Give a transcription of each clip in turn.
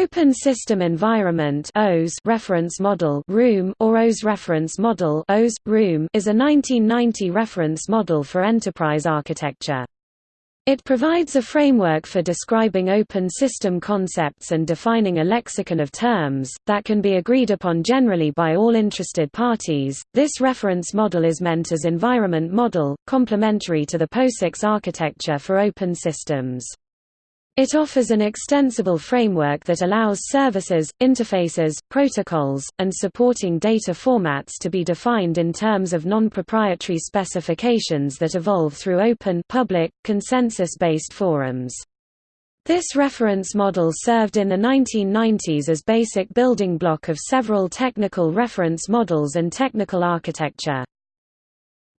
Open System Environment OS reference model room or OS reference model OS, room is a 1990 reference model for enterprise architecture. It provides a framework for describing open system concepts and defining a lexicon of terms, that can be agreed upon generally by all interested parties. This reference model is meant as environment model, complementary to the POSIX architecture for open systems. It offers an extensible framework that allows services, interfaces, protocols, and supporting data formats to be defined in terms of non-proprietary specifications that evolve through open public, consensus-based forums. This reference model served in the 1990s as basic building block of several technical reference models and technical architecture.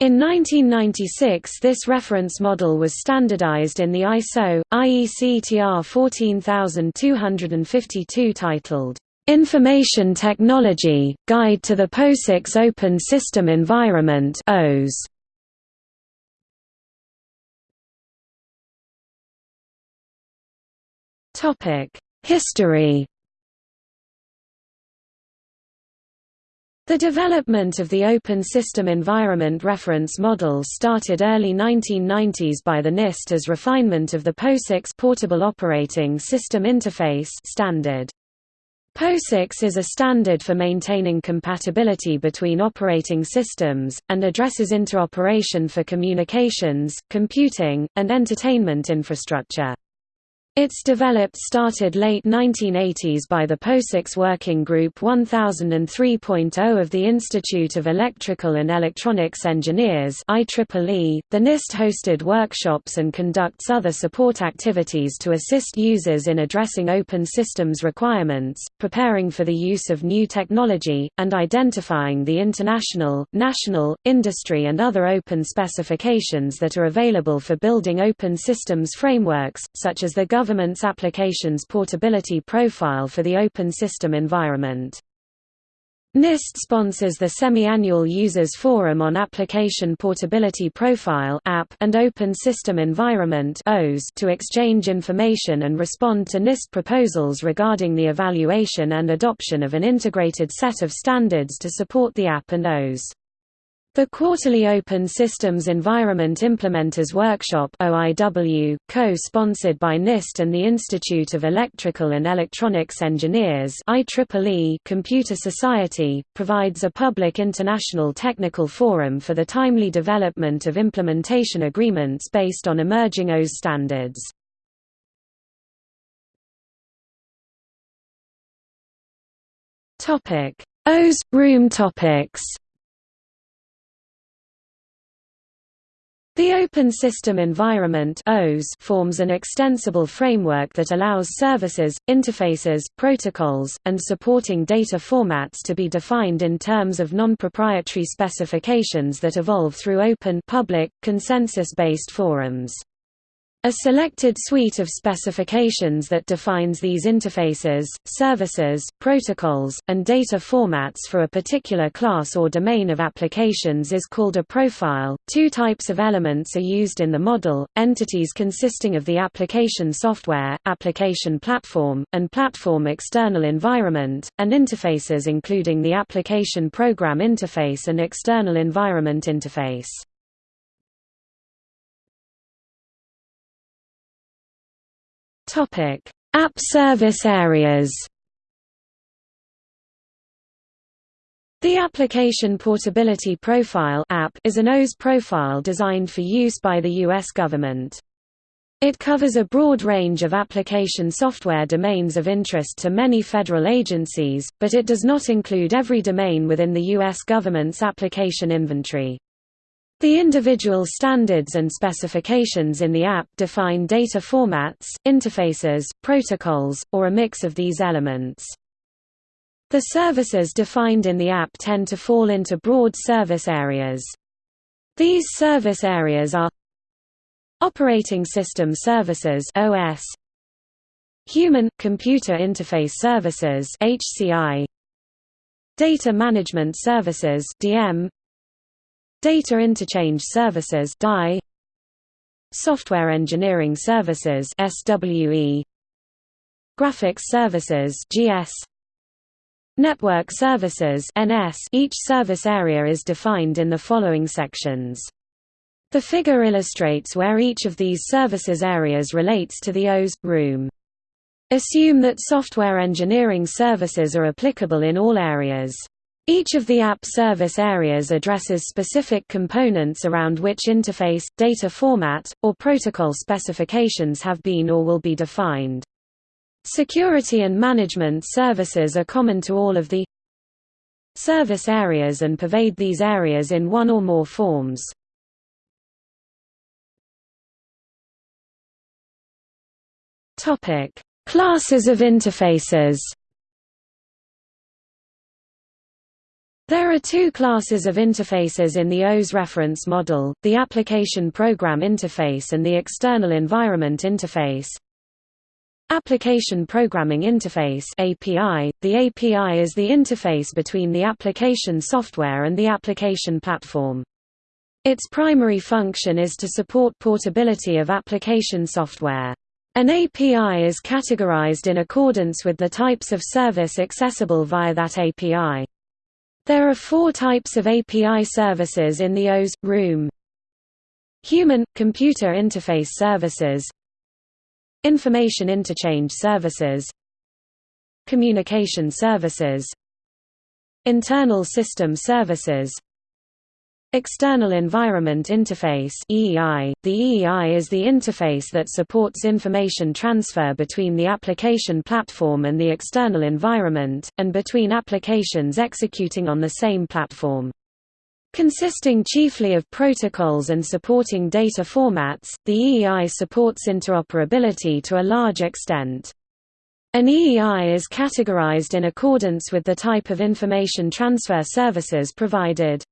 In 1996 this reference model was standardized in the ISO, IEC TR 14252 titled, "'Information Technology, Guide to the POSIX Open System Environment OS". History The development of the Open System Environment Reference Model started early 1990s by the NIST as refinement of the POSIX Portable Operating System Interface standard. POSIX is a standard for maintaining compatibility between operating systems, and addresses interoperation for communications, computing, and entertainment infrastructure. Its developed started late 1980s by the POSIX Working Group 1003.0 of the Institute of Electrical and Electronics Engineers IEEE. .The NIST hosted workshops and conducts other support activities to assist users in addressing open systems requirements, preparing for the use of new technology, and identifying the international, national, industry and other open specifications that are available for building open systems frameworks, such as the Government's Applications Portability Profile for the Open System Environment. NIST sponsors the semi-annual Users Forum on Application Portability Profile and Open System Environment to exchange information and respond to NIST proposals regarding the evaluation and adoption of an integrated set of standards to support the app and OS. The quarterly Open Systems Environment Implementers Workshop co-sponsored by NIST and the Institute of Electrical and Electronics Engineers IEEE Computer Society, provides a public international technical forum for the timely development of implementation agreements based on emerging OS standards. OS – Room topics The Open System Environment forms an extensible framework that allows services, interfaces, protocols, and supporting data formats to be defined in terms of non-proprietary specifications that evolve through open public, consensus-based forums. A selected suite of specifications that defines these interfaces, services, protocols, and data formats for a particular class or domain of applications is called a profile. Two types of elements are used in the model entities consisting of the application software, application platform, and platform external environment, and interfaces including the application program interface and external environment interface. Topic: App service areas. The Application Portability Profile app is an OS profile designed for use by the U.S. government. It covers a broad range of application software domains of interest to many federal agencies, but it does not include every domain within the U.S. government's application inventory. The individual standards and specifications in the app define data formats, interfaces, protocols, or a mix of these elements. The services defined in the app tend to fall into broad service areas. These service areas are Operating System Services OS Human Computer Interface Services HCI Data Management Services DM Data Interchange Services DI Software Engineering Services SWE Graphics Services (GS), Network Services (NS). Each service area is defined in the following sections. The figure illustrates where each of these services areas relates to the OS room. Assume that software engineering services are applicable in all areas. Each of the app service areas addresses specific components around which interface, data format, or protocol specifications have been or will be defined. Security and management services are common to all of the service areas and pervade these areas in one or more forms. Classes of interfaces. There are two classes of interfaces in the OS reference model, the Application Program Interface and the External Environment Interface. Application Programming Interface API. The API is the interface between the application software and the application platform. Its primary function is to support portability of application software. An API is categorized in accordance with the types of service accessible via that API. There are four types of API services in the OS room. Human-computer interface services. Information interchange services. Communication services. Internal system services External Environment Interface EEI. .The EEI is the interface that supports information transfer between the application platform and the external environment, and between applications executing on the same platform. Consisting chiefly of protocols and supporting data formats, the EEI supports interoperability to a large extent. An EEI is categorized in accordance with the type of information transfer services provided.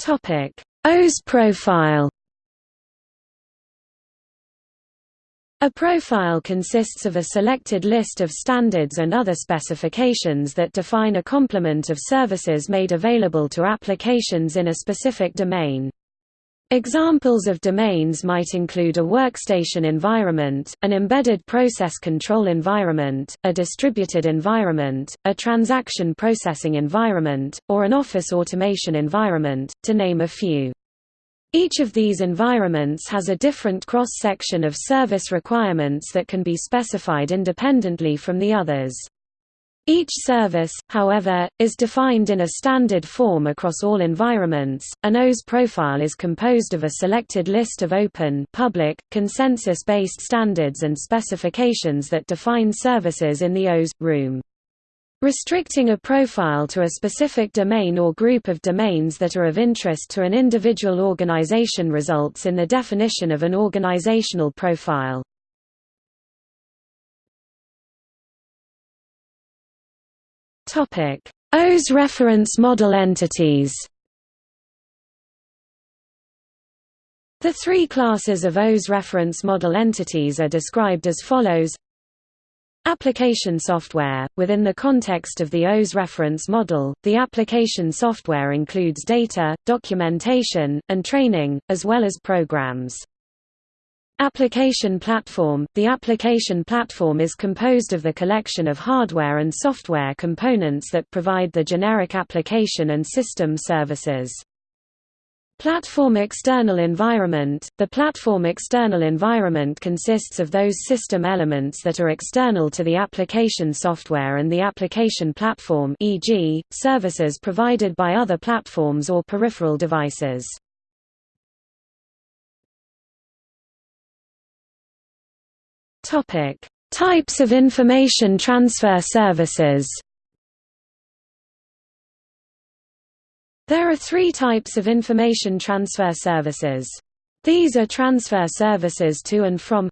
Topic: OS profile. A profile consists of a selected list of standards and other specifications that define a complement of services made available to applications in a specific domain. Examples of domains might include a workstation environment, an embedded process control environment, a distributed environment, a transaction processing environment, or an office automation environment, to name a few. Each of these environments has a different cross-section of service requirements that can be specified independently from the others. Each service, however, is defined in a standard form across all environments. An OS profile is composed of a selected list of open, public, consensus-based standards and specifications that define services in the OS room. Restricting a profile to a specific domain or group of domains that are of interest to an individual organization results in the definition of an organizational profile. OS reference model entities. The three classes of OS reference model entities are described as follows Application software – Within the context of the OS reference model, the application software includes data, documentation, and training, as well as programs. Application platform – The application platform is composed of the collection of hardware and software components that provide the generic application and system services. Platform external environment – The platform external environment consists of those system elements that are external to the application software and the application platform e.g., services provided by other platforms or peripheral devices. Topic: Types of information transfer services. There are three types of information transfer services. These are transfer services to and from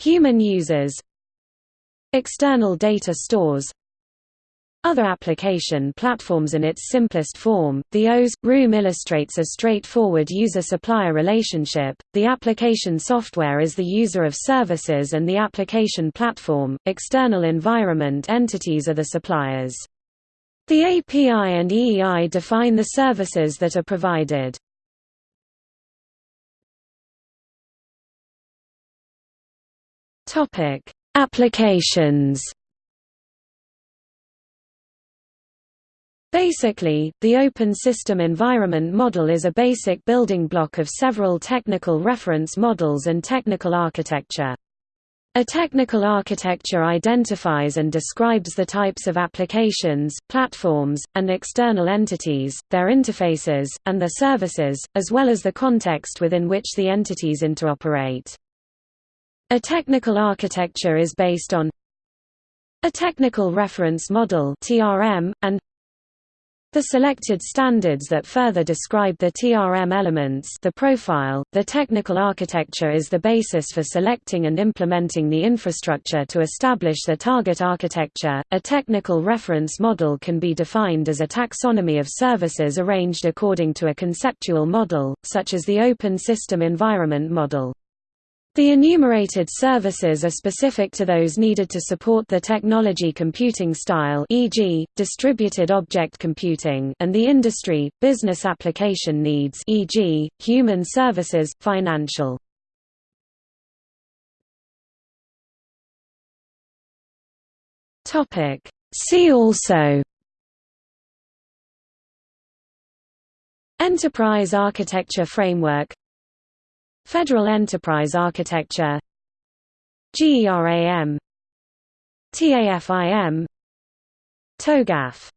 human users, external data stores, other application platforms in its simplest form, the OS room illustrates a straightforward user-supplier relationship. The application software is the user of services and the application platform, external environment entities are the suppliers. The API and EEI define the services that are provided. Topic: Applications Basically, the Open System Environment Model is a basic building block of several technical reference models and technical architecture. A technical architecture identifies and describes the types of applications, platforms, and external entities, their interfaces, and their services, as well as the context within which the entities interoperate. A technical architecture is based on a technical reference model (TRM) and the selected standards that further describe the TRM elements the profile, the technical architecture is the basis for selecting and implementing the infrastructure to establish the target architecture. A technical reference model can be defined as a taxonomy of services arranged according to a conceptual model, such as the Open System Environment Model. The enumerated services are specific to those needed to support the technology computing style e.g., distributed object computing and the industry, business application needs e.g., human services, financial. See also Enterprise Architecture Framework Federal Enterprise Architecture GERAM TAFIM TOGAF